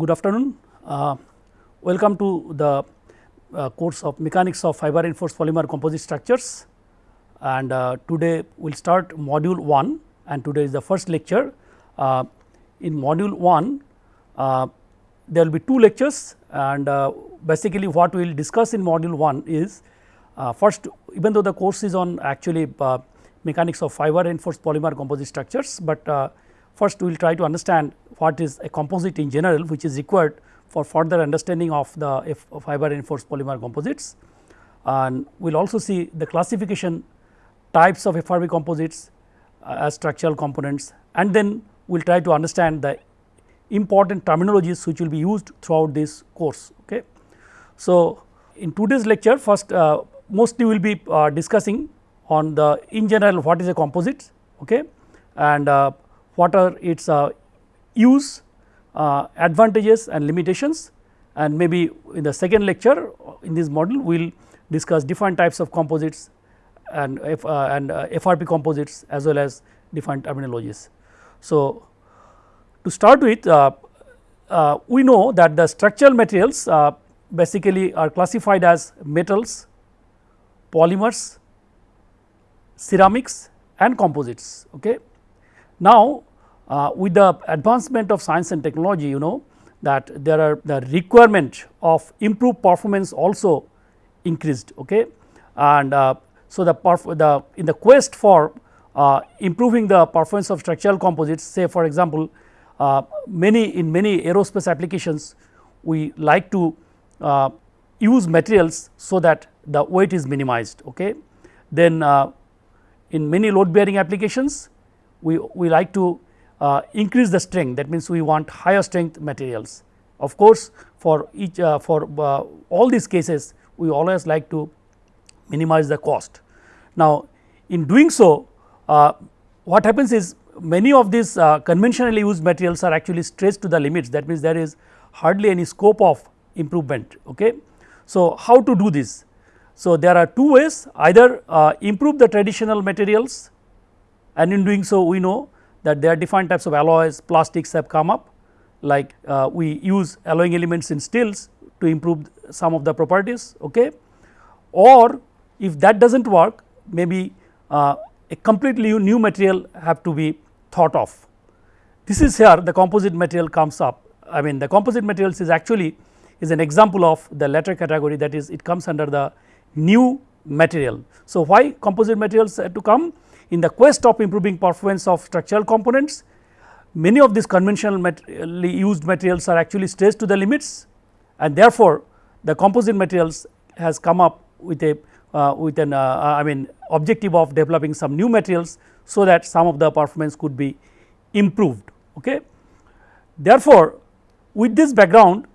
good afternoon. Uh, welcome to the uh, course of mechanics of fiber reinforced polymer composite structures and uh, today we will start module 1 and today is the first lecture. Uh, in module 1 uh, there will be two lectures and uh, basically what we will discuss in module 1 is first even though the course is on actually mechanics of fiber reinforced polymer composite structures, but first we will try to understand what is a composite in general which is required for further understanding of the fiber reinforced polymer composites and we will also see the classification types of FRP composites uh, as structural components and then we will try to understand the important terminologies which will be used throughout this course. Okay. So, in today's lecture first uh, mostly we will be uh, discussing on the in general what is a composite okay, and uh, what are its uh, use, uh, advantages and limitations and maybe in the second lecture in this model we will discuss different types of composites and F, uh, and uh, FRP composites as well as different terminologies. So, to start with uh, uh, we know that the structural materials uh, basically are classified as metals, polymers, ceramics and composites. Okay. Now, uh, with the advancement of science and technology you know that there are the requirement of improved performance also increased okay? And uh, so the, the in the quest for uh, improving the performance of structural composites say for example uh, many in many aerospace applications we like to uh, use materials so that the weight is minimized okay? Then uh, in many load bearing applications we we like to uh, increase the strength that means we want higher strength materials. Of course, for each uh, for uh, all these cases we always like to minimize the cost. Now, in doing so uh, what happens is many of these uh, conventionally used materials are actually stretched to the limits that means there is hardly any scope of improvement. Okay. So, how to do this? So, there are two ways either uh, improve the traditional materials and in doing so we know that there are different types of alloys plastics have come up like uh, we use alloying elements in steels to improve some of the properties okay or if that does not work maybe uh, a completely new material have to be thought of. This is here the composite material comes up I mean the composite materials is actually is an example of the latter category that is it comes under the new material. So, why composite materials have to come in the quest of improving performance of structural components many of these conventionally used materials are actually stretched to the limits and therefore, the composite materials has come up with a uh, with an uh, I mean objective of developing some new materials so that some of the performance could be improved. Okay. Therefore, with this background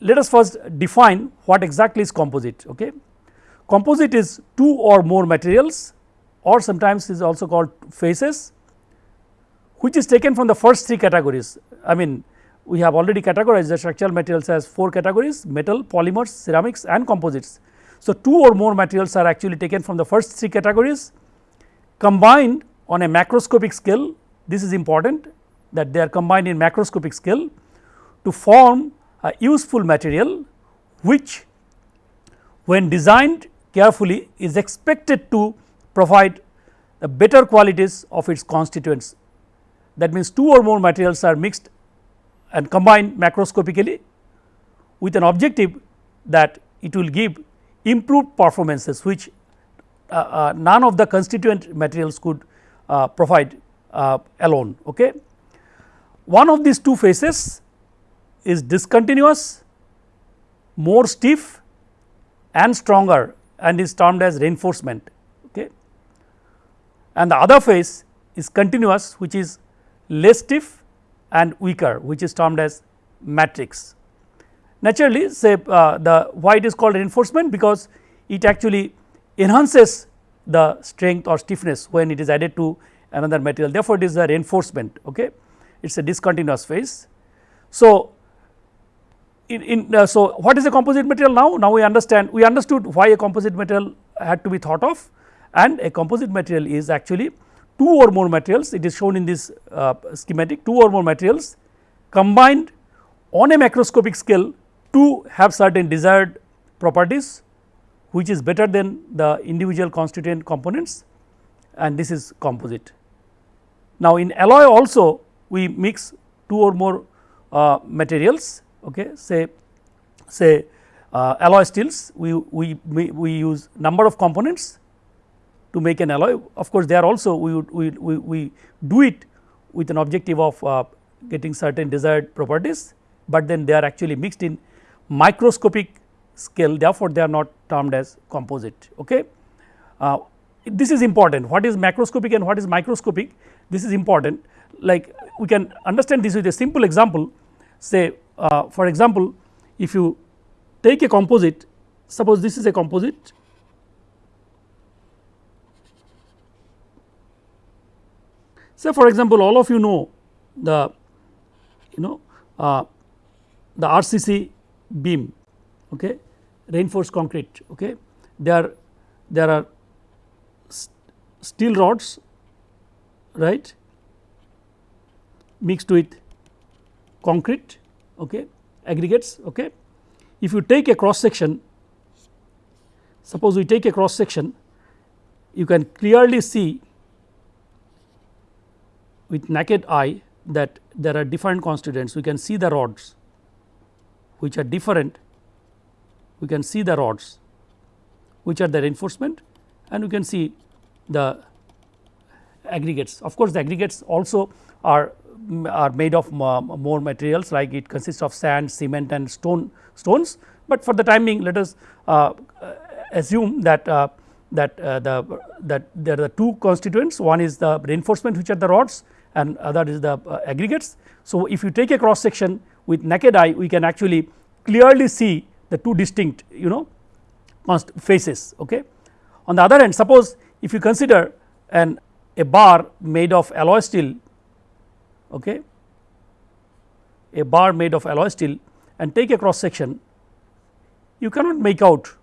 let us first define what exactly is composite. Okay. Composite is two or more materials or sometimes is also called phases which is taken from the first three categories. I mean we have already categorized the structural materials as 4 categories metal, polymers, ceramics and composites. So, two or more materials are actually taken from the first three categories combined on a macroscopic scale this is important that they are combined in macroscopic scale to form a useful material which when designed carefully is expected to provide the better qualities of its constituents. That means, two or more materials are mixed and combined macroscopically with an objective that it will give improved performances which uh, uh, none of the constituent materials could uh, provide uh, alone. Okay. One of these two phases is discontinuous, more stiff and stronger and is termed as reinforcement and the other phase is continuous which is less stiff and weaker which is termed as matrix. Naturally say uh, the why it is called reinforcement because it actually enhances the strength or stiffness when it is added to another material therefore, it is a reinforcement okay it is a discontinuous phase. So, in, in uh, so what is a composite material now now we understand we understood why a composite material had to be thought of and a composite material is actually two or more materials. It is shown in this uh, schematic. Two or more materials combined on a macroscopic scale to have certain desired properties which is better than the individual constituent components. And this is composite. Now, in alloy also we mix two or more uh, materials okay, say say uh, alloy steels. We, we, we use number of components to make an alloy. Of course there also we would we, we, we do it with an objective of uh, getting certain desired properties, but then they are actually mixed in microscopic scale. Therefore, they are not termed as composite. Okay. Uh, this is important. What is macroscopic and what is microscopic? This is important. Like we can understand this with a simple example. Say uh, for example if you take a composite suppose this is a composite say for example all of you know the you know uh, the RCC beam okay? Reinforced concrete okay? There there are steel rods right? Mixed with concrete okay? Aggregates okay? If you take a cross section suppose we take a cross section you can clearly see with naked eye that there are different constituents. We can see the rods which are different. We can see the rods which are the reinforcement and we can see the aggregates. Of course, the aggregates also are are made of more materials like it consists of sand, cement and stone stones, but for the time being let us uh, assume that uh, that uh, the that there are two constituents. One is the reinforcement which are the rods and other is the uh, aggregates. So, if you take a cross section with naked eye we can actually clearly see the two distinct you know faces. Okay. On the other hand suppose if you consider an a bar made of alloy steel okay, a bar made of alloy steel and take a cross section you cannot make out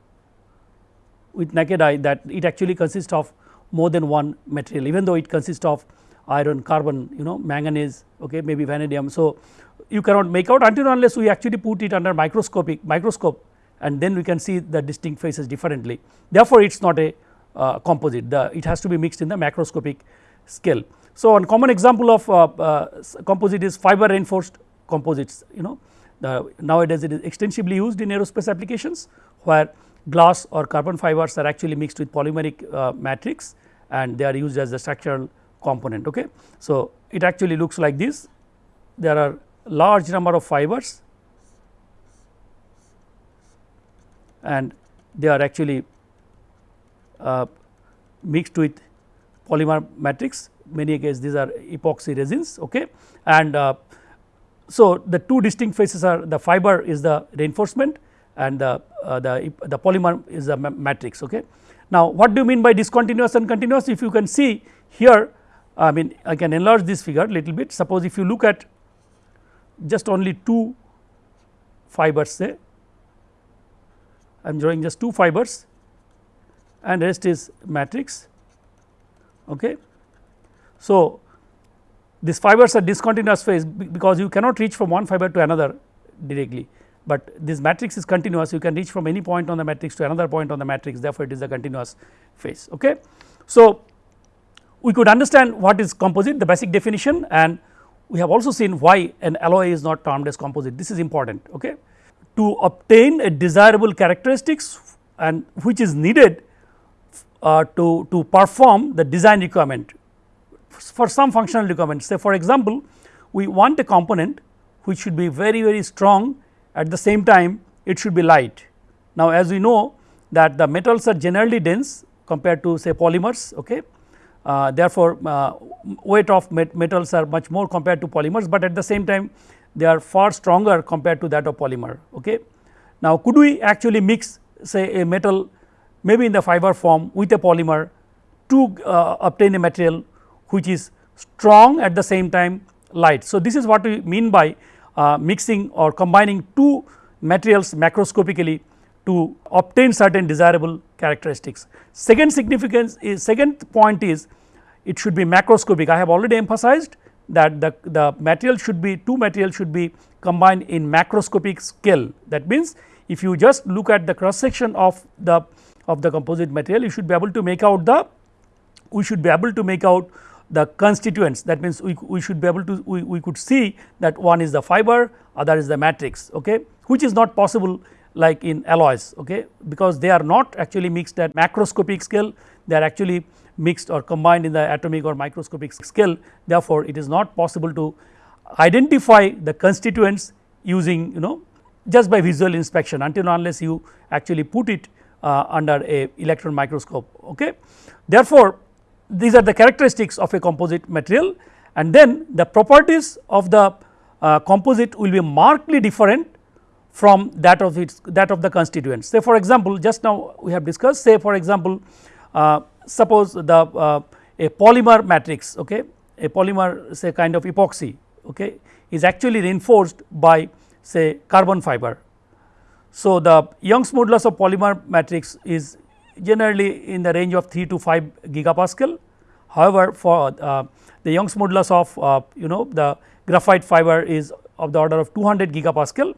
with naked eye that it actually consists of more than one material even though it consists of iron, carbon, you know manganese, okay, maybe vanadium. So, you cannot make out until unless we actually put it under microscopic microscope and then we can see the distinct faces differently. Therefore, it is not a uh, composite, the it has to be mixed in the macroscopic scale. So, one common example of uh, uh, composite is fiber reinforced composites, you know the nowadays it is extensively used in aerospace applications where glass or carbon fibers are actually mixed with polymeric uh, matrix and they are used as the structural component. Okay. So, it actually looks like this. There are large number of fibers. And they are actually uh, mixed with polymer matrix. Many cases these are epoxy resins okay? And uh, so the two distinct phases are the fiber is the reinforcement and the uh, the the polymer is the matrix okay? Now what do you mean by discontinuous and continuous? If you can see here I mean I can enlarge this figure a little bit suppose if you look at just only two fibers say I am drawing just two fibers and rest is matrix okay. So, these fibers are discontinuous phase because you cannot reach from one fiber to another directly, but this matrix is continuous you can reach from any point on the matrix to another point on the matrix therefore, it is a continuous phase. Okay. So, we could understand what is composite the basic definition and we have also seen why an alloy is not termed as composite this is important okay. To obtain a desirable characteristics and which is needed uh, to, to perform the design requirement for some functional requirements say for example, we want a component which should be very very strong at the same time it should be light. Now as we know that the metals are generally dense compared to say polymers okay uh, therefore, uh, weight of met metals are much more compared to polymers, but at the same time they are far stronger compared to that of polymer. Okay. Now, could we actually mix say a metal maybe in the fiber form with a polymer to uh, obtain a material which is strong at the same time light. So, this is what we mean by uh, mixing or combining two materials macroscopically to obtain certain desirable characteristics. Second significance is second point is it should be macroscopic. I have already emphasized that the, the material should be two materials should be combined in macroscopic scale. That means if you just look at the cross section of the of the composite material you should be able to make out the we should be able to make out the constituents. That means we, we should be able to we, we could see that one is the fiber other is the matrix okay which is not possible like in alloys okay because they are not actually mixed at macroscopic scale. They are actually mixed or combined in the atomic or microscopic scale. Therefore it is not possible to identify the constituents using you know just by visual inspection until unless you actually put it uh, under a electron microscope okay? Therefore these are the characteristics of a composite material. And then the properties of the uh, composite will be markedly different from that of its that of the constituents. Say for example, just now we have discussed say for example, uh, suppose the uh, a polymer matrix okay, a polymer say kind of epoxy okay, is actually reinforced by say carbon fiber. So, the Young's modulus of polymer matrix is generally in the range of 3 to 5 gigapascal. However, for uh, the Young's modulus of uh, you know the graphite fiber is of the order of 200 gigapascal.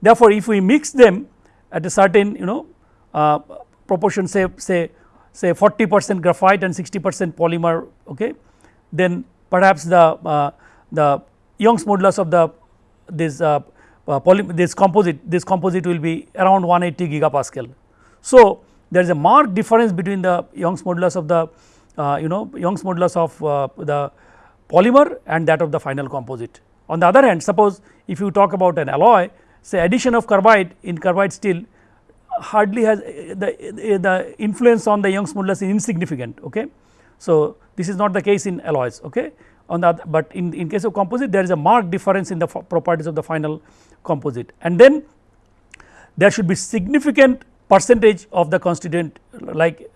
Therefore, if we mix them at a certain you know uh, proportion say say say 40 percent graphite and 60 percent polymer okay, then perhaps the uh, the Young's modulus of the this uh, uh, this composite this composite will be around 180 gigapascal. So, there is a marked difference between the Young's modulus of the uh, you know Young's modulus of uh, the polymer and that of the final composite. On the other hand suppose if you talk about an alloy say addition of carbide in carbide steel hardly has uh, the, uh, the influence on the Young's modulus is insignificant. Okay. So, this is not the case in alloys. Okay. On the other, but in, in case of composite there is a marked difference in the properties of the final composite and then there should be significant percentage of the constituent like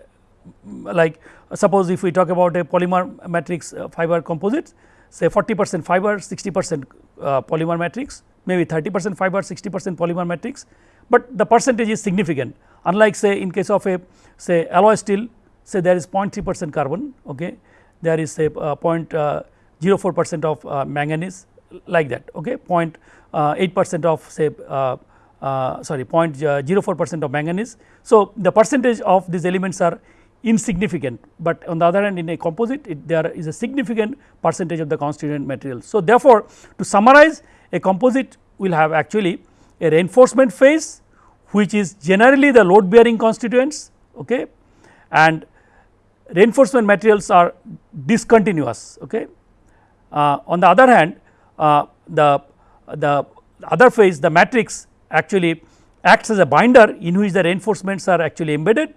like suppose if we talk about a polymer matrix uh, fiber composites say 40 percent fiber 60 percent uh, polymer matrix maybe 30 percent fiber 60 percent polymer matrix, but the percentage is significant unlike say in case of a say alloy steel say there is 0.3 percent carbon okay there is say uh, 0.04 percent of uh, manganese like that okay 0.8 uh, percent of say uh, uh, sorry 0.04 percent of manganese. So, the percentage of these elements are insignificant, but on the other hand in a composite it, there is a significant percentage of the constituent material. So, therefore, to summarize a composite will have actually a reinforcement phase which is generally the load bearing constituents okay, and reinforcement materials are discontinuous. Okay. Uh, on the other hand uh, the, the other phase the matrix actually acts as a binder in which the reinforcements are actually embedded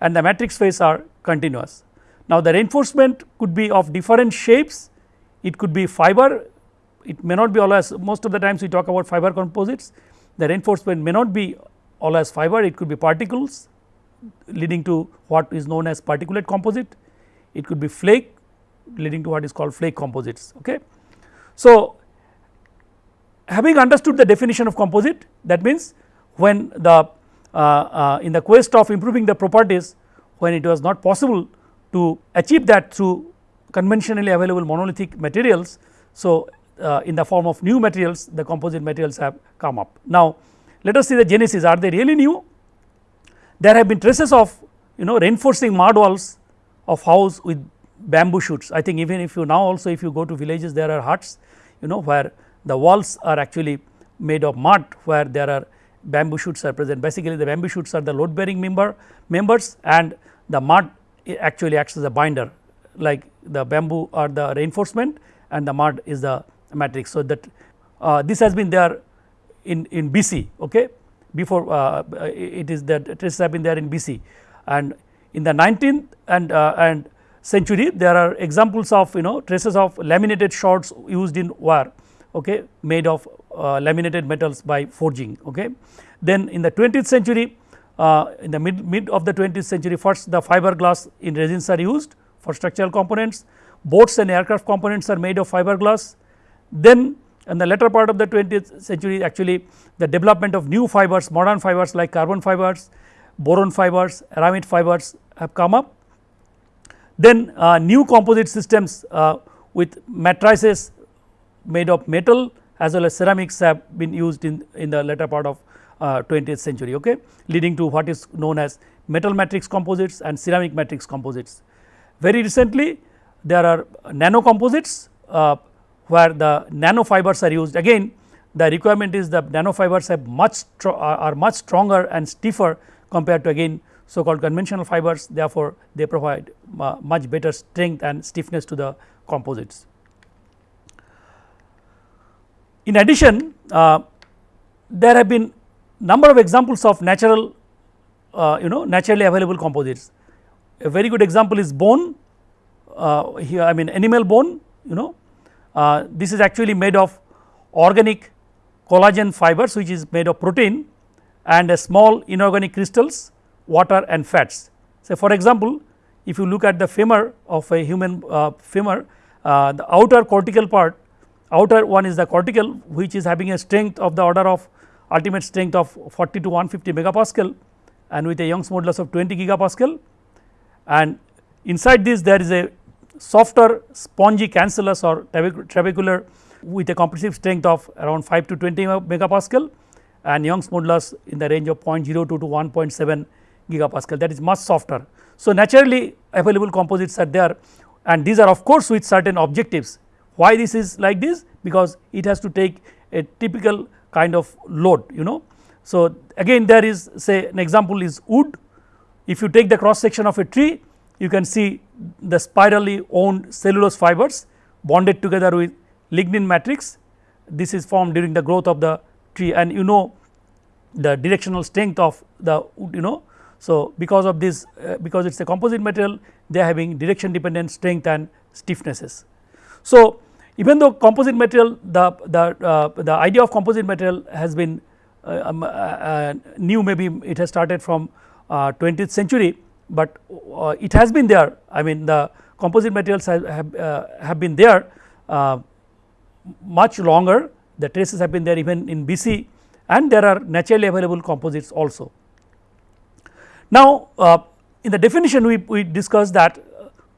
and the matrix phase are continuous. Now, the reinforcement could be of different shapes, it could be fiber, it may not be always most of the times we talk about fiber composites, the reinforcement may not be all as fiber, it could be particles leading to what is known as particulate composite, it could be flake leading to what is called flake composites. Okay. So, having understood the definition of composite that means when the uh, uh, in the quest of improving the properties when it was not possible to achieve that through conventionally available monolithic materials. So, uh, in the form of new materials the composite materials have come up. Now, let us see the genesis are they really new? There have been traces of you know reinforcing mud walls of house with bamboo shoots. I think even if you now also if you go to villages there are huts you know where the walls are actually made of mud where there are bamboo shoots are present. Basically the bamboo shoots are the load bearing member members and the mud actually acts as a binder like the bamboo are the reinforcement and the mud is the matrix. So, that uh, this has been there in, in BC okay before uh, it is that traces have been there in BC and in the 19th and uh, and century there are examples of you know traces of laminated shards used in wire okay, made of uh, laminated metals by forging. Okay. Then in the 20th century uh, in the mid, mid of the 20th century first the fiberglass in resins are used for structural components, boats and aircraft components are made of fiberglass. Then in the latter part of the 20th century actually the development of new fibers modern fibers like carbon fibers, boron fibers, aramid fibers have come up. Then uh, new composite systems uh, with matrices made of metal as well as ceramics have been used in, in the later part of uh, 20th century okay, leading to what is known as metal matrix composites and ceramic matrix composites. Very recently there are nano composites uh, where the nanofibers are used again the requirement is the nanofibers have much are much stronger and stiffer compared to again so called conventional fibers therefore, they provide uh, much better strength and stiffness to the composites. In addition uh, there have been number of examples of natural uh, you know naturally available composites. A very good example is bone uh, here I mean animal bone you know uh, this is actually made of organic collagen fibers which is made of protein and a small inorganic crystals water and fats. So, for example, if you look at the femur of a human uh, femur uh, the outer cortical part outer one is the cortical which is having a strength of the order of ultimate strength of 40 to 150 megapascal and with a Young's modulus of 20 gigapascal and inside this there is a softer spongy cancellous or trabecular with a compressive strength of around 5 to 20 megapascal and Young's modulus in the range of 0.02 to 1.7 gigapascal that is much softer. So, naturally available composites are there and these are of course with certain objectives. Why this is like this? Because it has to take a typical kind of load you know. So, again there is say an example is wood if you take the cross section of a tree you can see the spirally wound cellulose fibers bonded together with lignin matrix this is formed during the growth of the tree and you know the directional strength of the you know. So, because of this uh, because it is a composite material they are having direction dependent strength and stiffnesses. So, even though composite material the the uh, the idea of composite material has been uh, um, uh, uh, new maybe it has started from 20th uh, century, but uh, it has been there I mean the composite materials have have, uh, have been there uh, much longer the traces have been there even in BC and there are naturally available composites also. Now, uh, in the definition we, we discussed that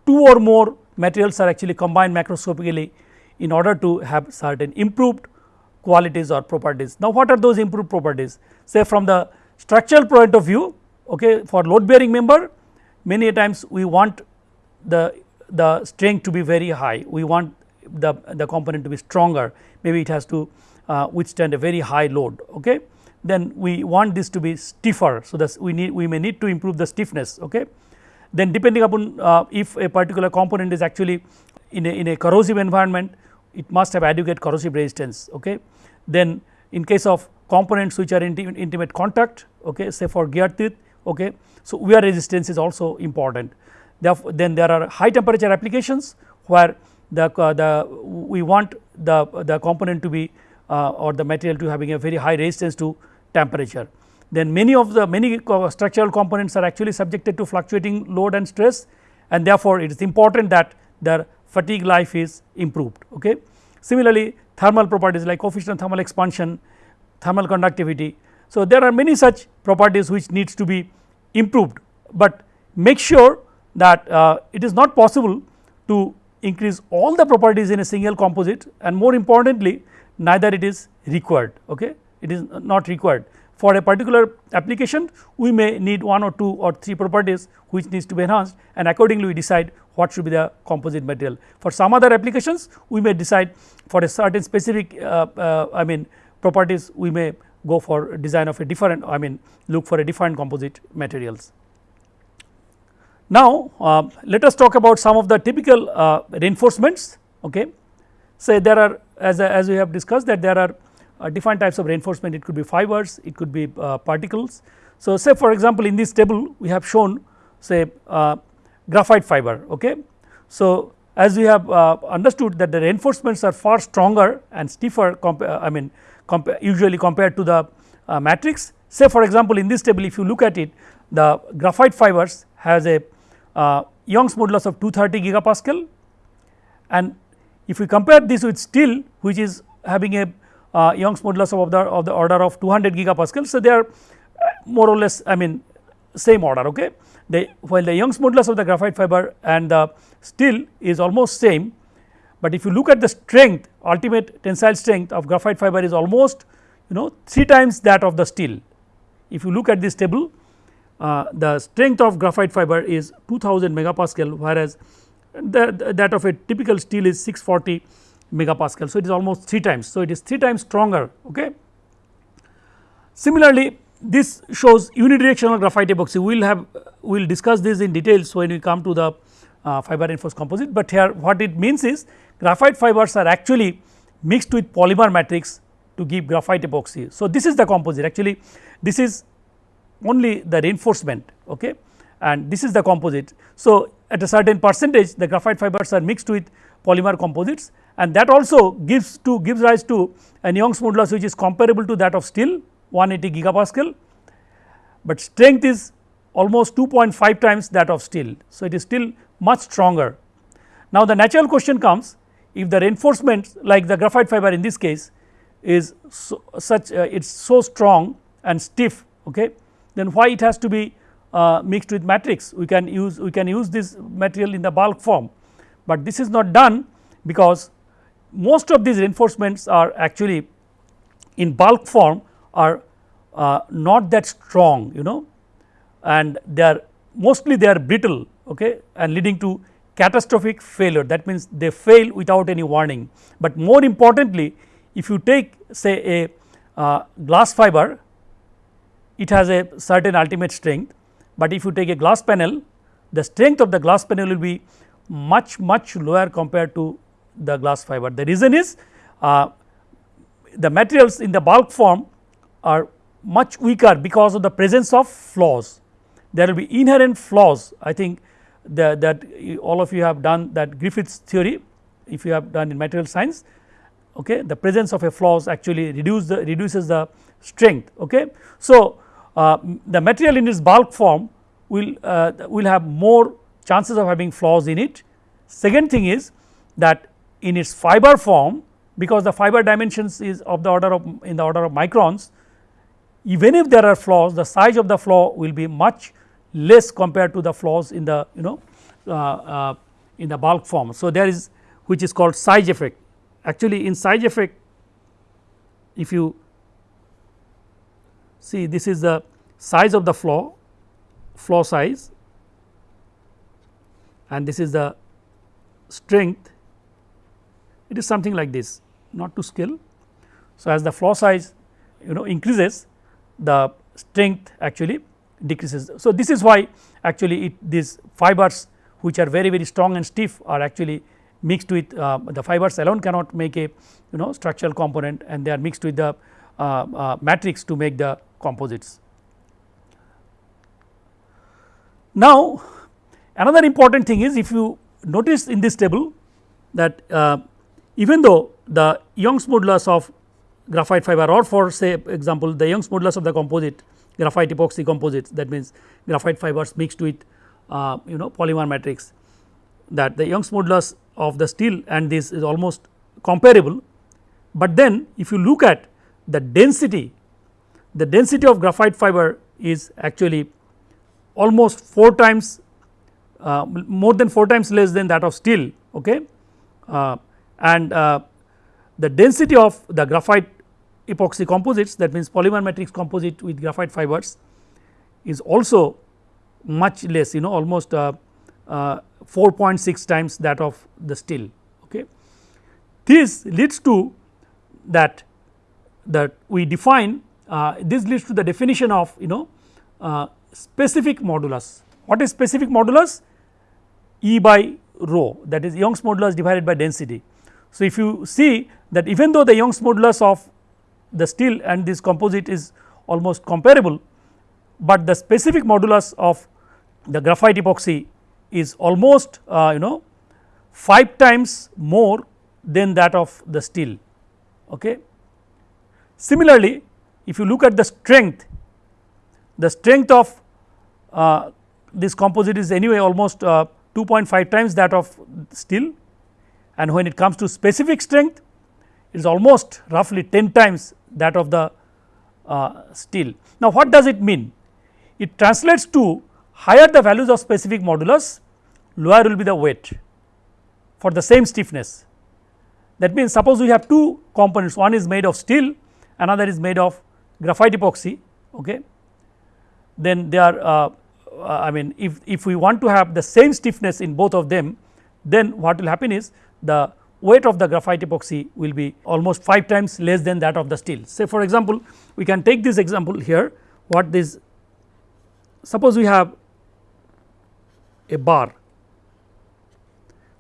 two or more materials are actually combined macroscopically in order to have certain improved qualities or properties. Now, what are those improved properties? Say from the structural point of view okay, for load bearing member many times we want the, the strength to be very high, we want the, the component to be stronger maybe it has to uh, withstand a very high load okay then we want this to be stiffer. So, that we need we may need to improve the stiffness okay. Then depending upon uh, if a particular component is actually in a, in a corrosive environment it must have adequate corrosive resistance okay. Then in case of components which are in intimate contact okay say for gear teeth okay. So, wear resistance is also important Therefore, then there are high temperature applications where the, uh, the we want the, the component to be uh, or the material to having a very high resistance to temperature. Then many of the many structural components are actually subjected to fluctuating load and stress and therefore, it is important that their fatigue life is improved. Okay. Similarly, thermal properties like coefficient of thermal expansion, thermal conductivity. So, there are many such properties which needs to be improved, but make sure that uh, it is not possible to increase all the properties in a single composite and more importantly neither it is required. Okay it is not required. For a particular application we may need one or two or three properties which needs to be enhanced and accordingly we decide what should be the composite material. For some other applications we may decide for a certain specific uh, uh, I mean properties we may go for design of a different I mean look for a different composite materials. Now, uh, let us talk about some of the typical uh, reinforcements okay. Say there are as, as we have discussed that there are uh, different types of reinforcement it could be fibers it could be uh, particles. So, say for example, in this table we have shown say uh, graphite fiber ok. So, as we have uh, understood that the reinforcements are far stronger and stiffer I mean usually compared to the uh, matrix. Say for example, in this table if you look at it the graphite fibers has a uh, Young's modulus of 230 gigapascal and if we compare this with steel which is having a uh, Young's modulus of the of the order of 200 gigapascal. So, they are more or less I mean same order okay. They while the Young's modulus of the graphite fiber and the steel is almost same, but if you look at the strength ultimate tensile strength of graphite fiber is almost you know 3 times that of the steel. If you look at this table uh, the strength of graphite fiber is 2000 megapascal whereas the, that of a typical steel is 640 megapascal. So, it is almost 3 times. So, it is 3 times stronger. Okay. Similarly, this shows unidirectional graphite epoxy we will have we will discuss this in details when we come to the uh, fiber reinforced composite, but here what it means is graphite fibers are actually mixed with polymer matrix to give graphite epoxy. So, this is the composite actually this is only the reinforcement okay, and this is the composite. So, at a certain percentage the graphite fibers are mixed with polymer composites and that also gives to gives rise to a Young's modulus which is comparable to that of steel 180 gigapascal, but strength is almost 2.5 times that of steel. So, it is still much stronger. Now, the natural question comes if the reinforcement like the graphite fiber in this case is so, such uh, it is so strong and stiff okay, then why it has to be uh, mixed with matrix? We can use we can use this material in the bulk form, but this is not done because most of these reinforcements are actually in bulk form are uh, not that strong you know and they are mostly they are brittle okay, and leading to catastrophic failure that means they fail without any warning. But more importantly if you take say a uh, glass fiber it has a certain ultimate strength, but if you take a glass panel the strength of the glass panel will be much much lower compared to the glass fiber. The reason is uh, the materials in the bulk form are much weaker because of the presence of flaws. There will be inherent flaws I think the, that all of you have done that Griffiths theory if you have done in material science okay the presence of a flaws actually reduce the reduces the strength okay. So, uh, the material in its bulk form will uh, will have more chances of having flaws in it. Second thing is that in its fiber form because the fiber dimensions is of the order of in the order of microns even if there are flaws the size of the flaw will be much less compared to the flaws in the you know uh, uh, in the bulk form. So, there is which is called size effect actually in size effect if you see this is the size of the flaw flaw size and this is the strength it is something like this not to scale. So, as the flaw size you know increases the strength actually decreases. So, this is why actually it these fibers which are very very strong and stiff are actually mixed with uh, the fibers alone cannot make a you know structural component and they are mixed with the uh, uh, matrix to make the composites. Now, another important thing is if you notice in this table that uh, even though the Young's modulus of graphite fiber or for say example the Young's modulus of the composite graphite epoxy composites that means graphite fibers mixed with uh, you know polymer matrix that the Young's modulus of the steel and this is almost comparable, but then if you look at the density the density of graphite fiber is actually almost 4 times uh, more than 4 times less than that of steel okay? Uh, and uh, the density of the graphite epoxy composites that means polymer matrix composite with graphite fibers is also much less you know almost uh, uh, 4.6 times that of the steel. Okay. This leads to that that we define uh, this leads to the definition of you know uh, specific modulus. What is specific modulus? E by rho that is Young's modulus divided by density. So, if you see that even though the Young's modulus of the steel and this composite is almost comparable, but the specific modulus of the graphite epoxy is almost uh, you know 5 times more than that of the steel. Okay. Similarly, if you look at the strength, the strength of uh, this composite is anyway almost uh, 2.5 times that of steel and when it comes to specific strength it is almost roughly 10 times that of the uh, steel. Now, what does it mean? It translates to higher the values of specific modulus lower will be the weight for the same stiffness That means, suppose we have two components one is made of steel another is made of graphite epoxy okay. then they are uh, uh, I mean if, if we want to have the same stiffness in both of them then what will happen is the weight of the graphite epoxy will be almost 5 times less than that of the steel. Say for example, we can take this example here. What this suppose we have a bar.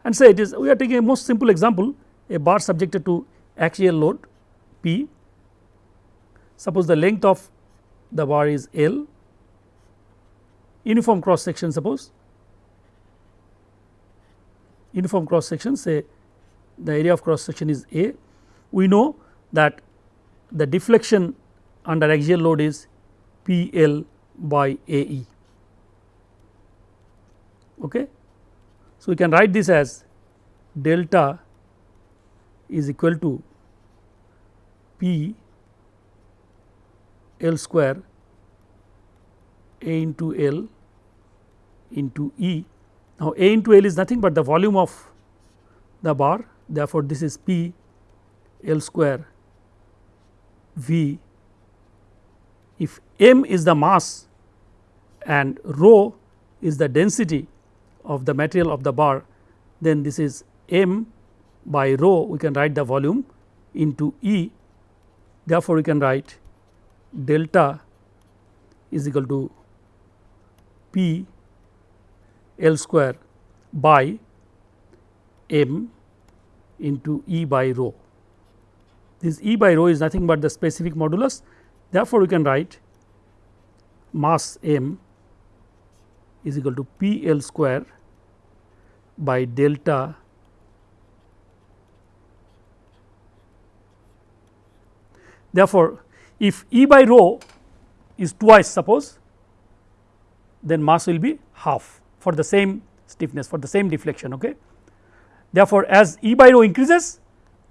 And say it is we are taking a most simple example a bar subjected to axial load P. Suppose the length of the bar is L. Uniform cross section suppose. Uniform cross section say the area of cross section is A we know that the deflection under axial load is P L by A E okay. So, we can write this as delta is equal to P L square A into L into E. Now, A into L is nothing but the volume of the bar therefore, this is P L square V. If m is the mass and rho is the density of the material of the bar then this is m by rho. We can write the volume into E. Therefore, we can write delta is equal to P L square by m into E by rho. This E by rho is nothing but the specific modulus therefore, we can write mass m is equal to P L square by delta Therefore, if E by rho is twice suppose then mass will be half for the same stiffness for the same deflection. Okay. Therefore, as E by rho increases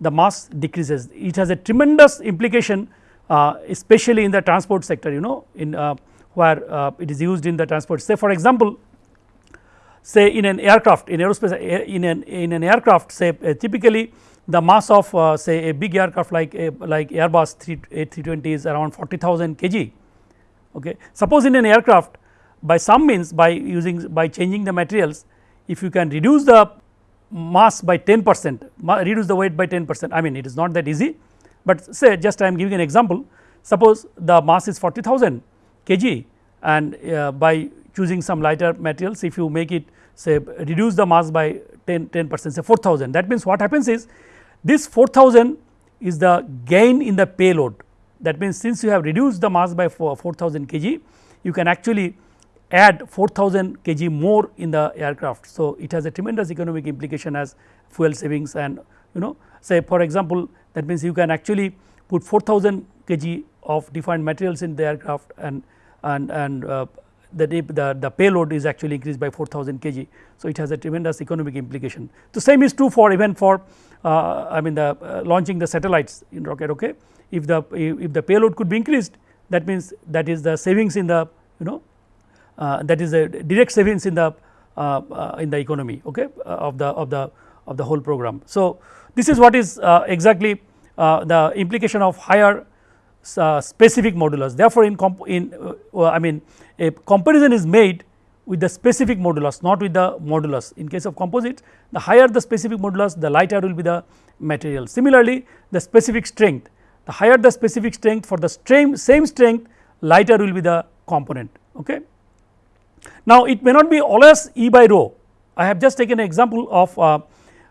the mass decreases. It has a tremendous implication uh, especially in the transport sector you know in uh, where uh, it is used in the transport. Say for example say in an aircraft in aerospace uh, in an in an aircraft say uh, typically the mass of uh, say a big aircraft like a, like Airbus 3 A320 is around 40,000 kg. Okay. Suppose in an aircraft by some means by using by changing the materials if you can reduce the mass by 10 percent reduce the weight by 10 percent. I mean it is not that easy but say just I am giving an example. Suppose the mass is 40,000 kg and uh, by choosing some lighter materials if you make it say reduce the mass by 10 10 percent say 4000 that means what happens is this 4000 is the gain in the payload. That means since you have reduced the mass by 4000 kg you can actually add 4000 kg more in the aircraft. So, it has a tremendous economic implication as fuel savings and you know say for example that means you can actually put 4000 kg of defined materials in the aircraft and and and uh, the, the, the payload is actually increased by 4000 kg. So, it has a tremendous economic implication. The same is true for even for uh, I mean the uh, launching the satellites in rocket okay. If the if the payload could be increased that means that is the savings in the you know uh, that is a direct savings in the uh, uh, in the economy okay uh, of the of the of the whole program. So, this is what is exactly the implication of higher specific modulus therefore, in, in I mean a comparison is made with the specific modulus not with the modulus in case of composites the higher the specific modulus the lighter will be the material. Similarly, the specific strength the higher the specific strength for the same, same strength lighter will be the component. Okay. Now, it may not be always E by rho. I have just taken an example of uh,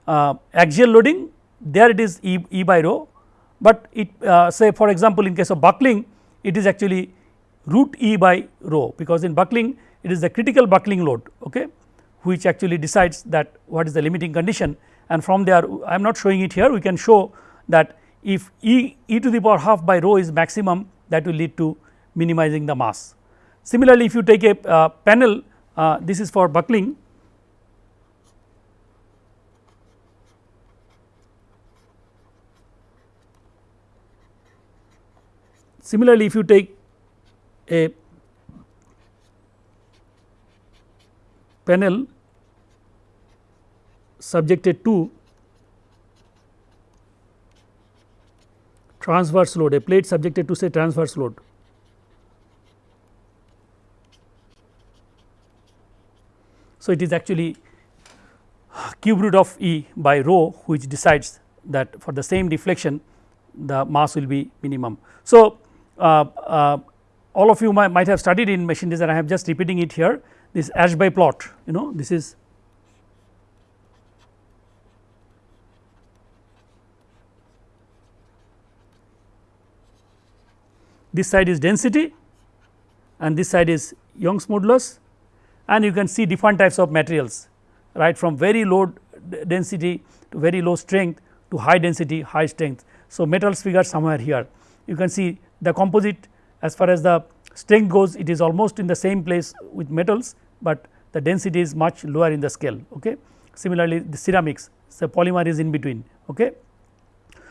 uh, axial loading. There it is E, e by rho. But it uh, say for example in case of buckling it is actually root E by rho because in buckling it is the critical buckling load okay which actually decides that what is the limiting condition. And from there I am not showing it here. We can show that if E, e to the power half by rho is maximum that will lead to minimizing the mass. Similarly, if you take a uh, panel uh, this is for buckling Similarly, if you take a panel subjected to transverse load a plate subjected to say transverse load. So, it is actually cube root of E by rho which decides that for the same deflection the mass will be minimum. So, uh, uh, all of you might, might have studied in machine design. I am just repeating it here. This Ashby plot you know this is this side is density and this side is Young's modulus and you can see different types of materials right from very low density to very low strength to high density high strength. So, metals figure somewhere here you can see the composite as far as the strength goes it is almost in the same place with metals, but the density is much lower in the scale. Okay. Similarly, the ceramics the polymer is in between. Okay.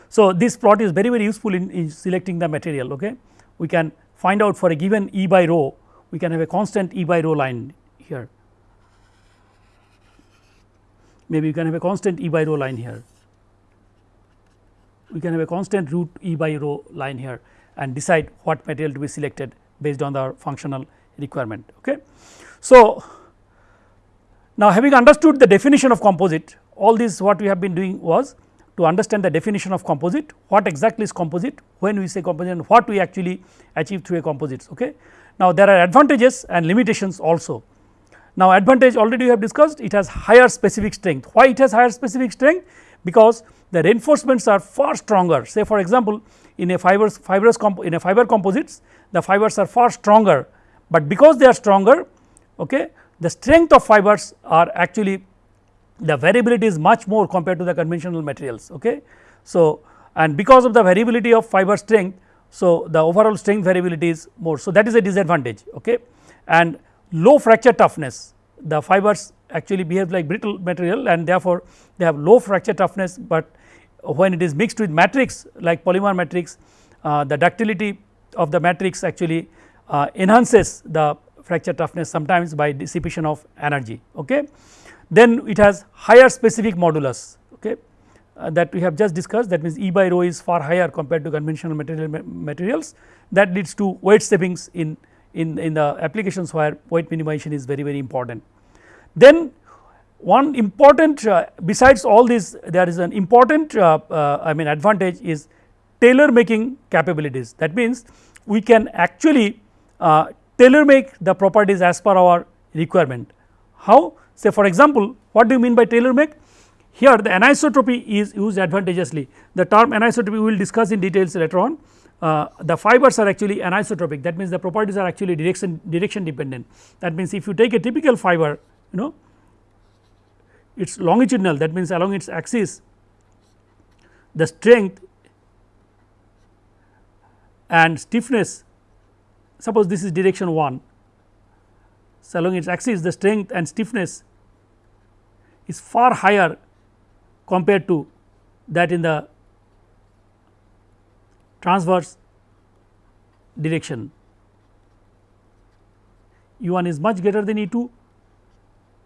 So, this plot is very very useful in, in selecting the material. Okay. We can find out for a given E by rho we can have a constant E by rho line here maybe you can have a constant E by rho line here we can have a constant root E by rho line here and decide what material to be selected based on the functional requirement. Okay. So, now having understood the definition of composite all this what we have been doing was to understand the definition of composite what exactly is composite when we say composite and what we actually achieve through a composites. Okay. Now, there are advantages and limitations also. Now, advantage already we have discussed it has higher specific strength why it has higher specific strength because the reinforcements are far stronger say for example, in a fibers fibrous in a fiber composites the fibers are far stronger, but because they are stronger okay, the strength of fibers are actually the variability is much more compared to the conventional materials. Okay. So, and because of the variability of fiber strength so the overall strength variability is more. So, that is a disadvantage okay. and low fracture toughness the fibers actually behave like brittle material and therefore, they have low fracture toughness, but when it is mixed with matrix like polymer matrix uh, the ductility of the matrix actually uh, enhances the fracture toughness sometimes by dissipation of energy. Okay. Then it has higher specific modulus okay, uh, that we have just discussed that means E by rho is far higher compared to conventional material materials that leads to weight savings in, in, in the applications where weight minimization is very very important. Then one important uh, besides all this there is an important uh, uh, I mean advantage is tailor making capabilities. That means we can actually uh, tailor make the properties as per our requirement. How? Say for example, what do you mean by tailor make? Here the anisotropy is used advantageously. The term anisotropy we will discuss in details later on uh, the fibers are actually anisotropic. That means the properties are actually direction direction dependent. That means if you take a typical fiber you know it is longitudinal that means along its axis the strength and stiffness suppose this is direction 1 so along its axis the strength and stiffness is far higher compared to that in the transverse direction. E 1 is much greater than E 2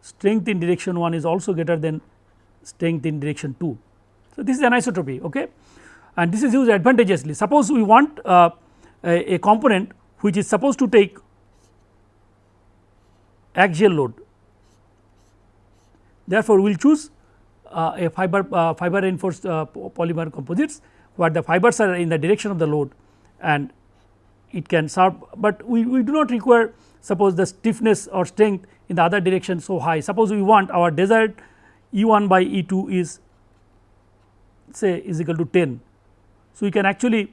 strength in direction 1 is also greater than strength in direction 2. So, this is anisotropy okay? And this is used advantageously. Suppose we want uh, a, a component which is supposed to take axial load. Therefore, we will choose uh, a fiber uh, fiber reinforced uh, polymer composites where the fibers are in the direction of the load and it can serve, but we, we do not require suppose the stiffness or strength in the other direction so high. Suppose we want our desired E 1 by E 2 is say is equal to 10. So, we can actually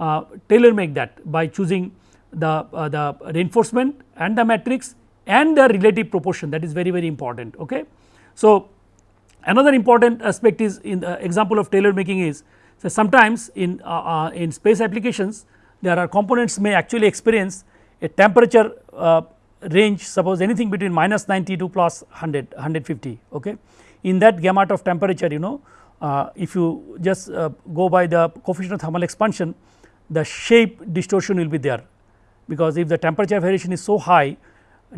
uh, tailor make that by choosing the, uh, the reinforcement and the matrix and the relative proportion that is very very important. Okay. So, another important aspect is in the example of tailor making is so sometimes in, uh, uh in space applications there are components may actually experience a temperature uh, range suppose anything between minus 90 to plus 100 150 okay? In that gamut of temperature you know uh, if you just uh, go by the coefficient of thermal expansion the shape distortion will be there. Because if the temperature variation is so high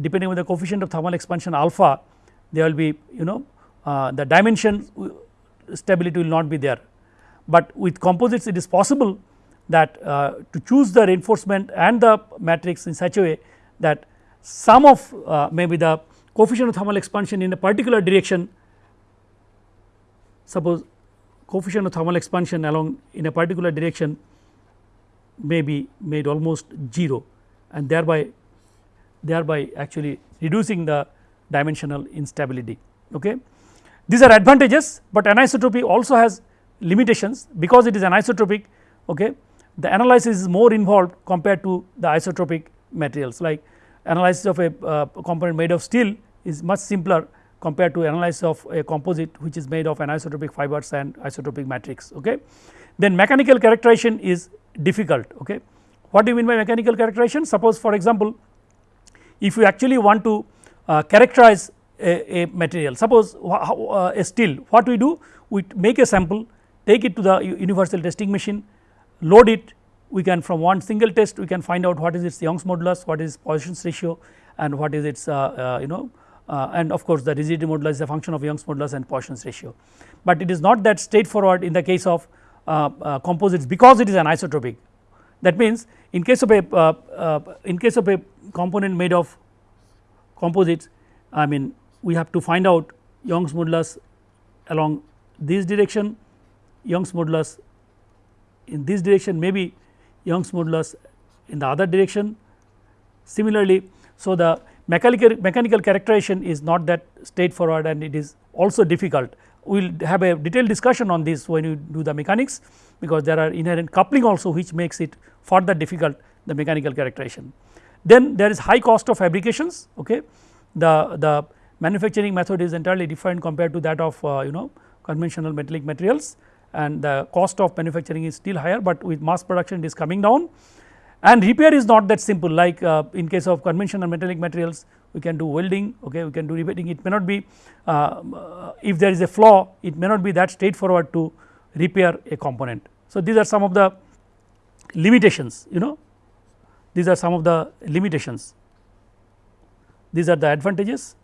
depending on the coefficient of thermal expansion alpha there will be you know uh, the dimension stability will not be there but with composites it is possible that uh, to choose the reinforcement and the matrix in such a way that some of uh, maybe the coefficient of thermal expansion in a particular direction suppose coefficient of thermal expansion along in a particular direction may be made almost 0 and thereby thereby actually reducing the dimensional instability. Okay. These are advantages, but anisotropy also has limitations because it is anisotropic okay, the analysis is more involved compared to the isotropic materials like analysis of a uh, component made of steel is much simpler compared to analysis of a composite which is made of anisotropic fibers and isotropic matrix. Okay. Then mechanical characterization is difficult. Okay. What do you mean by mechanical characterization? Suppose for example, if you actually want to uh, characterize a, a, material, suppose uh, a steel, what we do? We make a sample, take it to the universal testing machine, load it, we can from one single test we can find out what is its Young's modulus, what is Poisson's ratio and what is its uh, uh, you know uh, and of course, the rigidity modulus is a function of Young's modulus and Poisson's ratio, but it is not that straightforward in the case of uh, uh, composites because it is anisotropic. That means, in case of a uh, in case of a component made of composites I mean we have to find out Young's modulus along this direction, Young's modulus in this direction maybe Young's modulus in the other direction. Similarly, so the mechanical mechanical characterization is not that straightforward and it is also difficult. We will have a detailed discussion on this when you do the mechanics because there are inherent coupling also which makes it further difficult the mechanical characterization. Then there is high cost of fabrications okay the the manufacturing method is entirely different compared to that of uh, you know conventional metallic materials and the cost of manufacturing is still higher, but with mass production it is coming down. And repair is not that simple like uh, in case of conventional metallic materials we can do welding okay we can do repairing it may not be uh, if there is a flaw it may not be that straightforward to repair a component. So, these are some of the limitations you know. These are some of the limitations. These are the advantages.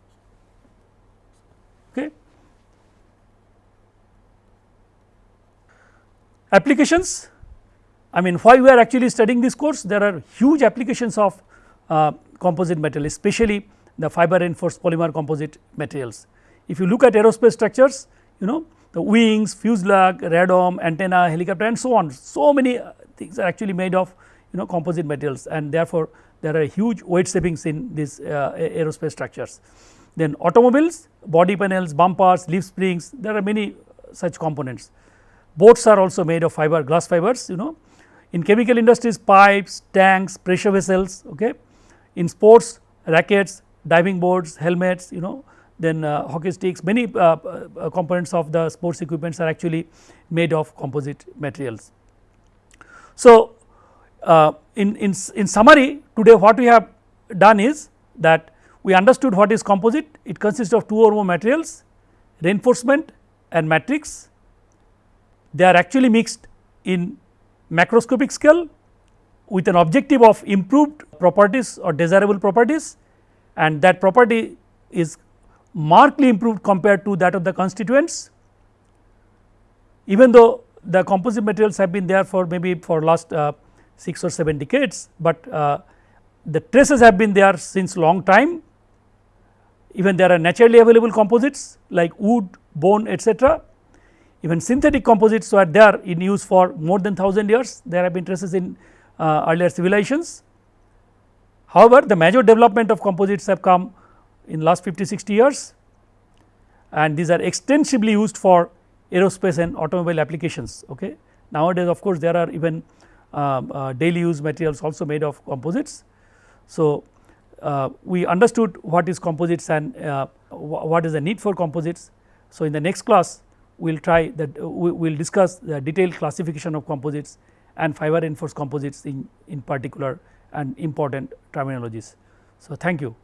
Okay Applications I mean why we are actually studying this course there are huge applications of uh, composite metal especially the fiber reinforced polymer composite materials. If you look at aerospace structures you know the wings, fuselage, radome, antenna, helicopter and so on so many uh, things are actually made of you know composite materials and therefore there are huge weight savings in these uh, aerospace structures. Then automobiles, body panels, bumpers, leaf springs there are many such components boats are also made of fiber glass fibers you know. In chemical industries pipes tanks pressure vessels okay. In sports rackets diving boards helmets you know. Then uh, hockey sticks many uh, uh, components of the sports equipments are actually made of composite materials. So, uh, in, in, in summary today what we have done is that we understood what is composite. It consists of two or more materials reinforcement and matrix they are actually mixed in macroscopic scale with an objective of improved properties or desirable properties and that property is markedly improved compared to that of the constituents. Even though the composite materials have been there for maybe for last uh, 6 or 7 decades, but uh, the traces have been there since long time even there are naturally available composites like wood, bone etc even synthetic composites were there in use for more than 1000 years, there have been traces in uh, earlier civilizations. However, the major development of composites have come in last 50 60 years and these are extensively used for aerospace and automobile applications. Okay. Nowadays of course, there are even um, uh, daily use materials also made of composites. So, uh, we understood what is composites and uh, what is the need for composites. So, in the next class we will try that uh, we will discuss the detailed classification of composites and fiber reinforced composites in, in particular and important terminologies. So, thank you.